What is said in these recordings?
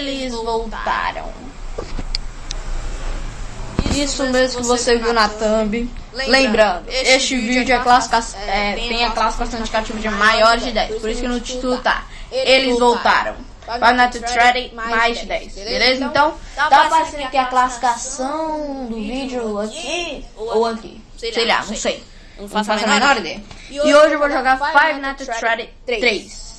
eles voltaram. Isso mesmo que você viu na thumb. Lembrando, este vídeo é classificação, é, tem a classificação indicativa de maiores de 10. Por isso que no título tá. Eles voltaram. Five Nights at Freddy mais de 10. Beleza? Então, tá aparecendo aqui a classificação do vídeo aqui ou aqui. Sei lá, não sei. Não faço a menor ideia. E hoje eu vou jogar Five Nights at Freddy 3.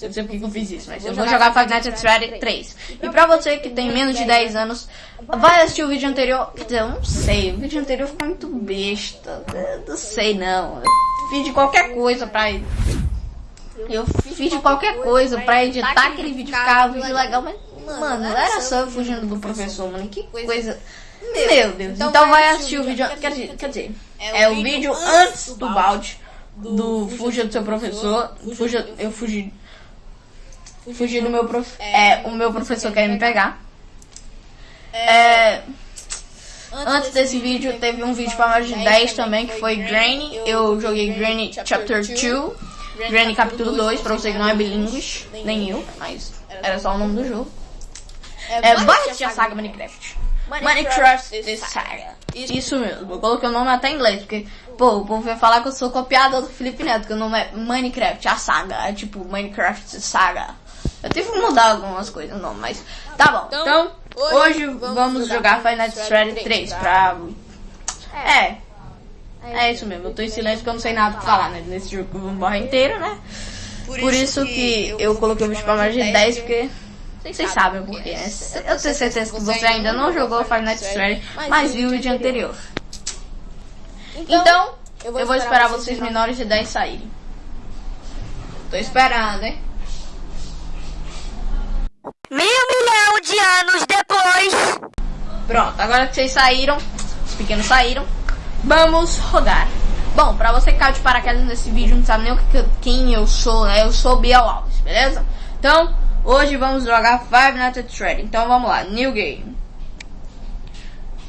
Eu não sei porque eu fiz isso, mas eu vou jogar at Freddy 3. E pra você que tem menos de 10 anos, vai assistir o vídeo anterior. Quer dizer, eu não sei, o vídeo anterior ficou muito besta. Eu não sei não. Eu fiz de qualquer coisa pra. Eu fiz de qualquer coisa pra editar aquele vídeo, ficar um vídeo legal, mas. Mano, era só eu fugindo do professor, mano. Que coisa. Meu Deus. Então vai assistir o vídeo. Quer dizer, quer dizer é o vídeo antes do balde. Do fuja do seu professor. Fuja, eu fugi Fugi do meu prof... É, o meu professor quer me pegar. É... Antes desse vídeo, teve um vídeo para mais de 10 também, que foi Granny. Eu joguei Granny Chapter 2. Granny Capítulo 2, pra você que não é bilíngue, nem eu, mas era só o nome do jogo. É, vai assistir a saga Minecraft. Minecraft The Saga. Isso mesmo, eu coloquei o nome até em inglês, porque, pô, o povo vai falar que eu sou copiador do Felipe Neto, que o nome é Minecraft, a saga. É tipo Minecraft Saga. Eu tive que mudar algumas coisas, não, mas tá bom. Então, então hoje, hoje vamos jogar Final Fantasy 3 pra... É. é. É isso mesmo, eu tô em silêncio porque eu não sei nada pra falar, né? Nesse jogo que eu vou morrer inteiro, né? Por isso que eu coloquei o vídeo pra mais de 10, porque... Vocês sabem o porquê, né? Eu tenho certeza que você ainda não jogou Five Nights at Freddy, mas viu o vídeo anterior. Então, eu vou esperar vocês menores de 10 saírem. Tô esperando, hein? anos depois. Pronto, agora que vocês saíram, os pequenos saíram, vamos rodar. Bom, pra você que caiu de paraquedas nesse vídeo, não sabe nem o que, quem eu sou, né? Eu sou Biel Alves, beleza? Então, hoje vamos jogar Five Nights at Freddy. Então, vamos lá. New Game.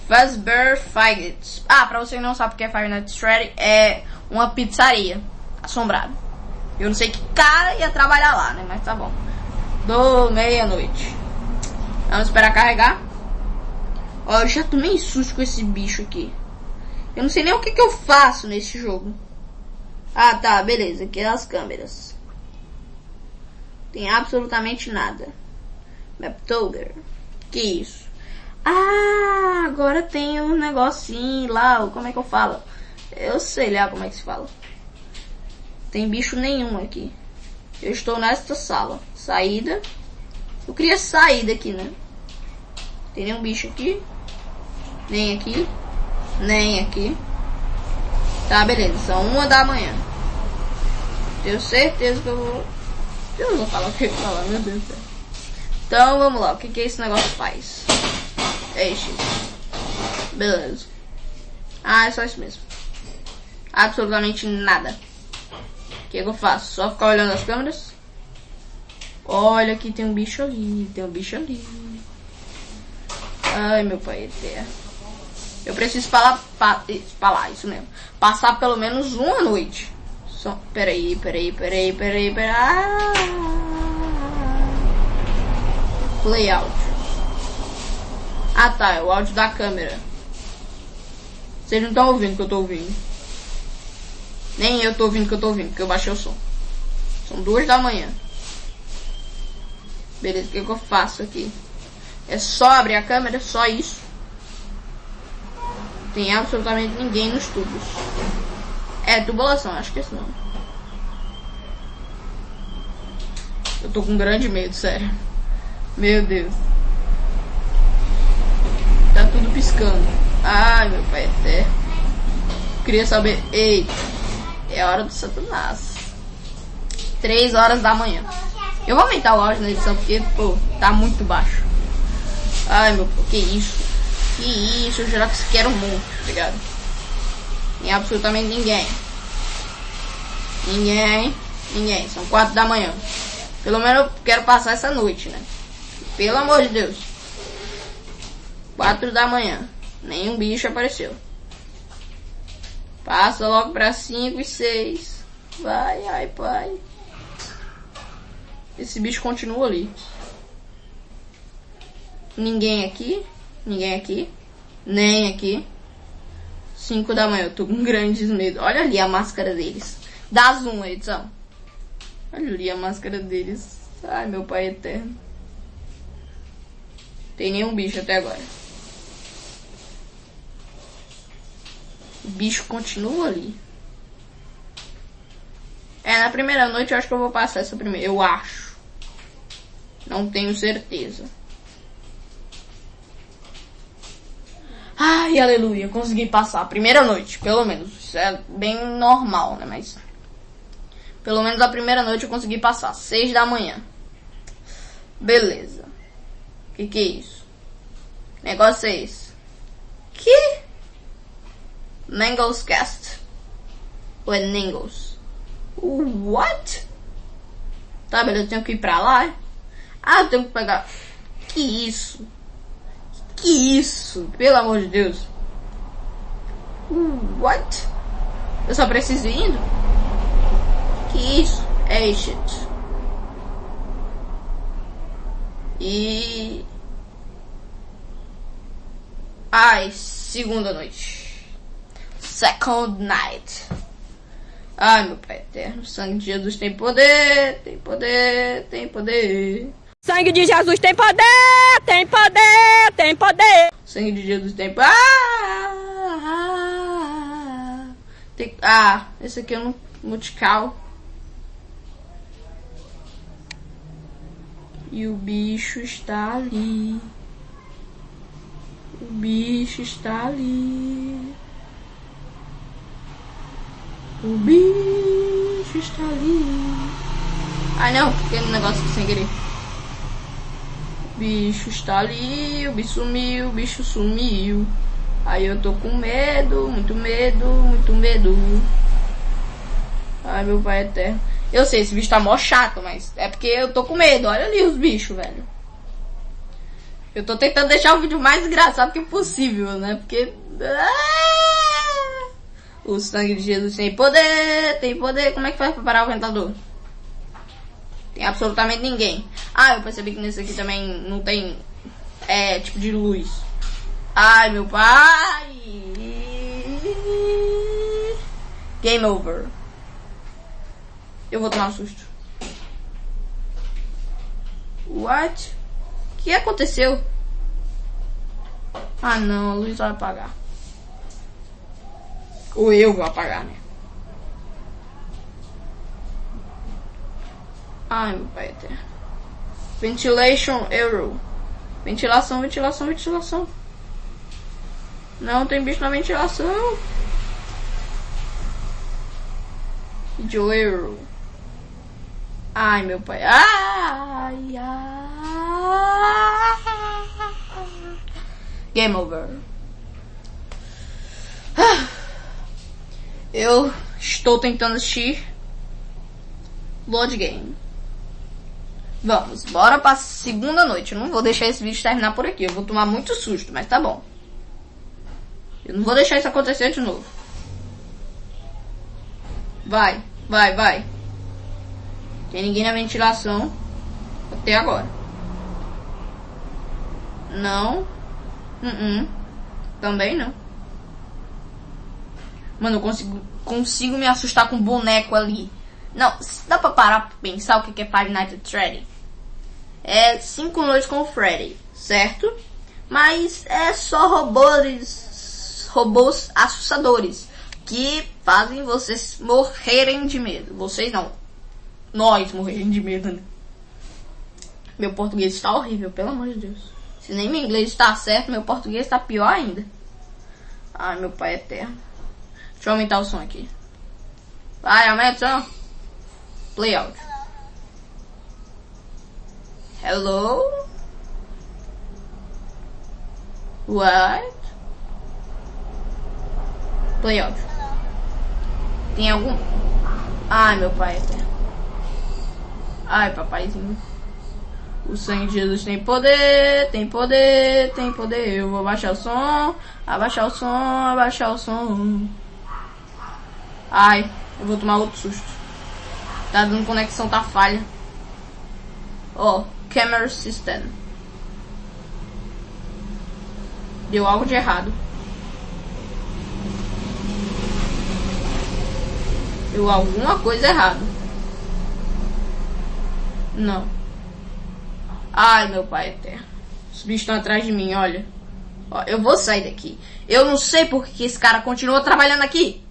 Fazbear Fights. Ah, pra você que não sabe o que é Five Nights at Freddy, é uma pizzaria assombrada. Eu não sei que cara ia trabalhar lá, né? Mas tá bom. Do meia-noite. Vamos esperar carregar. Ó, eu já tomei susto com esse bicho aqui. Eu não sei nem o que, que eu faço nesse jogo. Ah, tá, beleza. Aqui é as câmeras. Tem absolutamente nada. Maptoger. Que isso? Ah, agora tem um negocinho lá. Como é que eu falo? Eu sei lá como é que se fala. Tem bicho nenhum aqui. Eu estou nesta sala. Saída. Eu queria sair daqui, né? Tem nenhum bicho aqui. Nem aqui. Nem aqui. Tá, beleza. São uma da manhã. Tenho certeza que eu vou... Eu vou falar o que eu vou falar, meu Deus do céu. Então, vamos lá. O que, que esse negócio faz? É isso. Beleza. Ah, é só isso mesmo. Absolutamente nada que, que eu faço? Só ficar olhando as câmeras? Olha aqui, tem um bicho ali, tem um bicho ali. Ai, meu pai eterno. Eu preciso falar, pa, falar isso mesmo. Passar pelo menos uma noite. Só, peraí, peraí, peraí, peraí, peraí. Ah, áudio. Ah tá, é o áudio da câmera. Vocês não estão ouvindo que eu tô ouvindo. Nem eu tô ouvindo que eu tô ouvindo, porque eu baixei o som. São duas da manhã. Beleza, o que, que eu faço aqui? É só abrir a câmera, só isso. Tem absolutamente ninguém nos tubos. É, tubulação, acho que é esse. Eu tô com grande medo, sério. Meu Deus. Tá tudo piscando. Ai, meu pai até. Queria saber. Eita. É hora do Satanás. 3 horas da manhã. Eu vou aumentar o áudio na edição porque, pô, tá muito baixo. Ai, meu, que isso? Que isso? Eu jurava que isso um monte, tá ligado? Nem absolutamente ninguém. Ninguém. Ninguém. São 4 da manhã. Pelo menos eu quero passar essa noite, né? Pelo amor de Deus. 4 da manhã. Nenhum bicho apareceu. Passa logo para 5 e 6. Vai, ai, pai. Esse bicho continua ali. Ninguém aqui. Ninguém aqui. Nem aqui. 5 da manhã. Eu tô com grandes medos. Olha ali a máscara deles. Dá zoom, edição. Olha ali a máscara deles. Ai, meu pai eterno. Tem nenhum bicho até agora. O bicho continua ali. É, na primeira noite eu acho que eu vou passar essa primeira. Eu acho. Não tenho certeza. Ai, aleluia, consegui passar a primeira noite, pelo menos. Isso é bem normal, né? Mas. Pelo menos a primeira noite eu consegui passar. Seis da manhã. Beleza. Que que é isso? Negócio é esse. Que? Mangles Cast. Ou é Ningles? What? Tá, beleza, eu tenho que ir pra lá. Ah, eu tenho que pegar. Que isso? Que isso? Pelo amor de Deus. What? Eu só preciso ir indo? Que isso? É shit. E. Ai, segunda noite. Second night. Ai, meu Pai eterno, sangue de Jesus tem poder, tem poder, tem poder. Sangue de Jesus tem poder, tem poder, tem poder. Sangue de Jesus tem poder. Ah, ah, tem... ah, esse aqui é um musical. E o bicho está ali. O bicho está ali. O bicho está ali. Ai não, aquele negócio sem querer. Bicho está ali, o bicho sumiu, o bicho sumiu. Aí eu tô com medo, muito medo, muito medo. Ai meu pai eterno. Eu sei, esse bicho tá mó chato, mas é porque eu tô com medo. Olha ali os bichos, velho. Eu tô tentando deixar o vídeo mais engraçado que possível, né? Porque. Ah! O sangue de Jesus tem poder, tem poder. Como é que faz pra parar o ventador? Tem absolutamente ninguém. Ah, eu percebi que nesse aqui também não tem é, tipo de luz. Ai, meu pai! Game over. Eu vou tomar um susto. What? O que aconteceu? Ah não, a luz vai apagar. Ou eu vou apagar, né? Ai, meu pai eterno. Ventilation error. Ventilação, ventilação, ventilação. Não tem bicho na ventilação. Error. Ai, meu pai. Ai, ai. Game over. Eu estou tentando assistir Load Game. Vamos, bora pra segunda noite. Eu não vou deixar esse vídeo terminar por aqui. Eu vou tomar muito susto, mas tá bom. Eu não vou deixar isso acontecer de novo. Vai, vai, vai. Tem ninguém na ventilação até agora. Não. Uh -uh. Também não. Mano, eu consigo, consigo me assustar com um boneco ali. Não, dá pra parar pra pensar o que é Five Nights at Freddy? É cinco noites com o Freddy, certo? Mas é só robôs, robôs assustadores que fazem vocês morrerem de medo. Vocês não, nós morrendo de medo, né? Meu português está horrível, pelo amor de Deus. Se nem meu inglês está certo, meu português está pior ainda. Ai, meu pai é eterno. Deixa eu aumentar o som aqui. Vai, aumenta o som. Play out. Hello? What? Play out. Tem algum... Ai, meu pai. Ai, papaizinho. O sangue de Jesus tem poder, tem poder, tem poder. Eu vou abaixar o som, abaixar o som, abaixar o som. Ai, eu vou tomar outro susto. Tá dando conexão, tá falha. Ó, oh, camera system. Deu algo de errado. Deu alguma coisa errada. Não. Ai, meu pai eterno. Os bichos estão atrás de mim, olha. Ó, eu vou sair daqui. Eu não sei por que esse cara continua trabalhando aqui.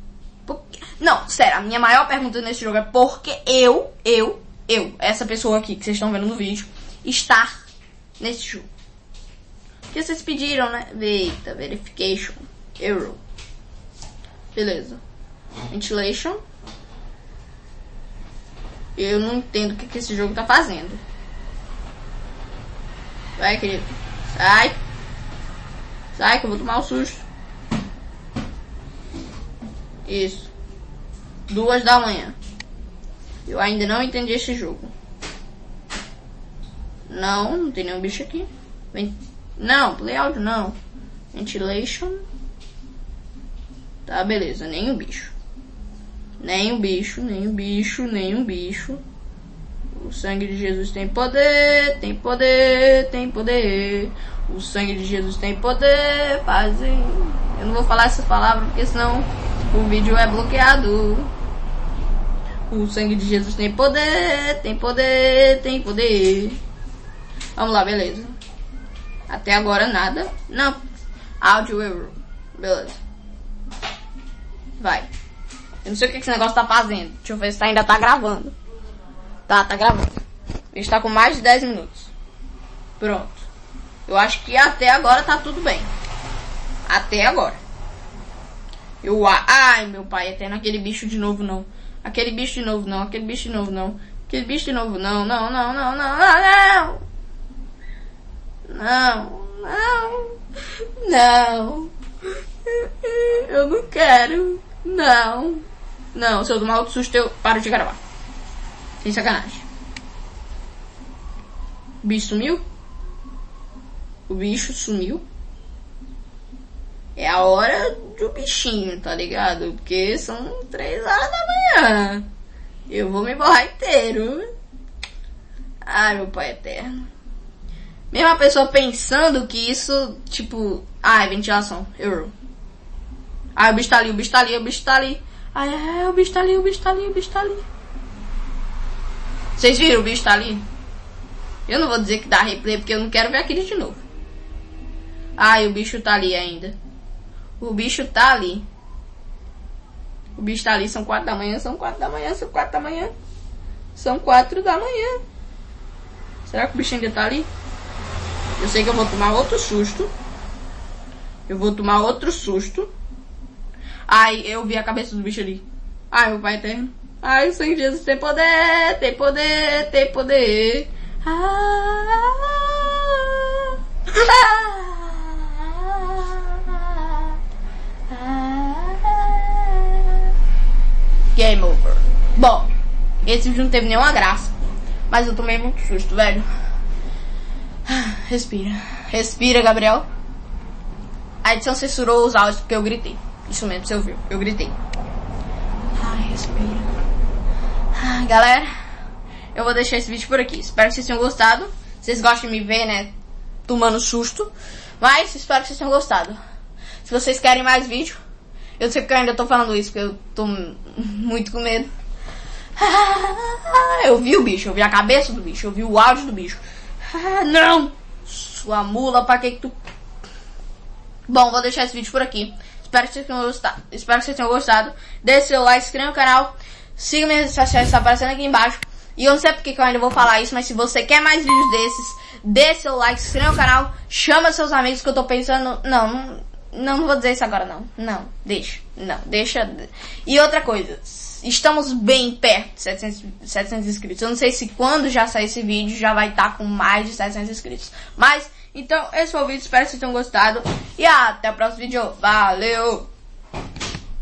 Não, sério, a minha maior pergunta nesse jogo é por que eu, eu, eu, essa pessoa aqui que vocês estão vendo no vídeo, estar nesse jogo. Que vocês pediram, né? Eita, verification. Error. Beleza. Ventilation. Eu não entendo o que, que esse jogo tá fazendo. Vai, querido. Sai. Sai que eu vou tomar um susto. Isso. Duas da manhã. Eu ainda não entendi esse jogo. Não, não tem nenhum bicho aqui. Vem. Não, play áudio não. Ventilation. Tá, beleza. O bicho. O bicho, o bicho, o bicho. O sangue de Jesus tem poder, tem poder, tem poder. O sangue de Jesus tem poder, fazem. Eu não vou falar essa palavra porque senão o vídeo é bloqueado. O sangue de Jesus tem poder, tem poder, tem poder. Vamos lá, beleza. Até agora nada. Não. Áudio erro. Beleza. Vai. Eu não sei o que esse negócio tá fazendo. Deixa eu ver se ainda tá gravando. Tá, tá gravando. Está com mais de 10 minutos. Pronto. Eu acho que até agora tá tudo bem. Até agora. Eu, ai, meu pai, até naquele bicho de novo não. Aquele bicho de novo não, aquele bicho de novo não. Aquele bicho de novo não, não, não, não, não, não, não. Não, não. Não. Eu não quero. Não. Não, se eu tomar outro susto eu paro de gravar. Sem sacanagem. O bicho sumiu? O bicho sumiu? É a hora do bichinho, tá ligado? Porque são três horas da manhã. Eu vou me borrar inteiro. Ai, meu pai eterno. Mesmo a pessoa pensando que isso, tipo... Ai, ventilação. Errou. Ai, o bicho tá ali, o bicho tá ali, o bicho tá ali. Ai, ai, o bicho tá ali, o bicho tá ali, o bicho tá ali. Vocês viram o bicho tá ali? Eu não vou dizer que dá replay porque eu não quero ver aquele de novo. Ai, o bicho tá ali ainda. O bicho tá ali. O bicho tá ali, são quatro da manhã, são quatro da manhã, são quatro da manhã. São quatro da manhã. Será que o bicho ainda tá ali? Eu sei que eu vou tomar outro susto. Eu vou tomar outro susto. Ai, eu vi a cabeça do bicho ali. Ai, meu pai eterno. Ai, o Jesus tem poder, tem poder, tem poder. Game over. Bom, esse vídeo não teve nenhuma graça. Mas eu tomei muito susto, velho. Respira. Respira, Gabriel. A edição censurou os áudios porque eu gritei. Isso mesmo, você ouviu. Eu gritei. Ai, respira. Galera, eu vou deixar esse vídeo por aqui. Espero que vocês tenham gostado. Vocês gostam de me ver, né? Tomando susto. Mas espero que vocês tenham gostado. Se vocês querem mais vídeo, eu sei que eu ainda tô falando isso, porque eu tô muito com medo. Eu vi o bicho, eu vi a cabeça do bicho, eu vi o áudio do bicho. Não! Sua mula, pra que que tu... Bom, vou deixar esse vídeo por aqui. Espero que vocês tenham gostado. Espero que vocês tenham gostado. Deixe seu like, inscreva no canal. Siga minhas redes sociais, está aparecendo aqui embaixo. E eu não sei porque que eu ainda vou falar isso, mas se você quer mais vídeos desses, dê seu like, se inscreva no canal, chama seus amigos que eu tô pensando. Não, não, não vou dizer isso agora não. Não, deixa. Não, deixa. E outra coisa, estamos bem perto de 700, 700 inscritos. Eu não sei se quando já sair esse vídeo já vai estar tá com mais de 700 inscritos. Mas, então, esse foi o vídeo. Espero que vocês tenham gostado. E até o próximo vídeo. Valeu!